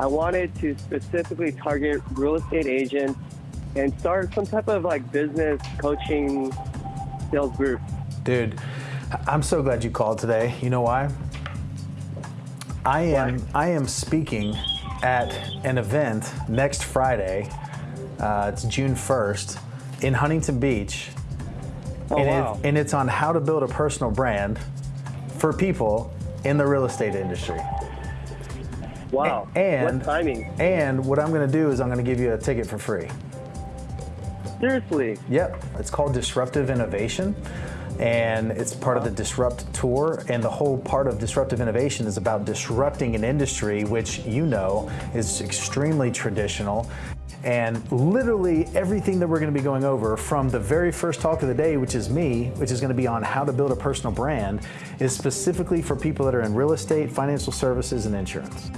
I wanted to specifically target real estate agents and start some type of like business coaching sales group. Dude, I'm so glad you called today. You know why? I am I am speaking at an event next Friday. Uh, it's June 1st in Huntington Beach. Oh, and, wow. it, and it's on how to build a personal brand for people in the real estate industry. Wow. And what timing? And what I'm going to do is I'm going to give you a ticket for free. Seriously. Yep. It's called Disruptive Innovation. And it's part of the Disrupt Tour. And the whole part of Disruptive Innovation is about disrupting an industry which you know is extremely traditional. And literally everything that we're going to be going over from the very first talk of the day, which is me, which is going to be on how to build a personal brand, is specifically for people that are in real estate, financial services, and insurance.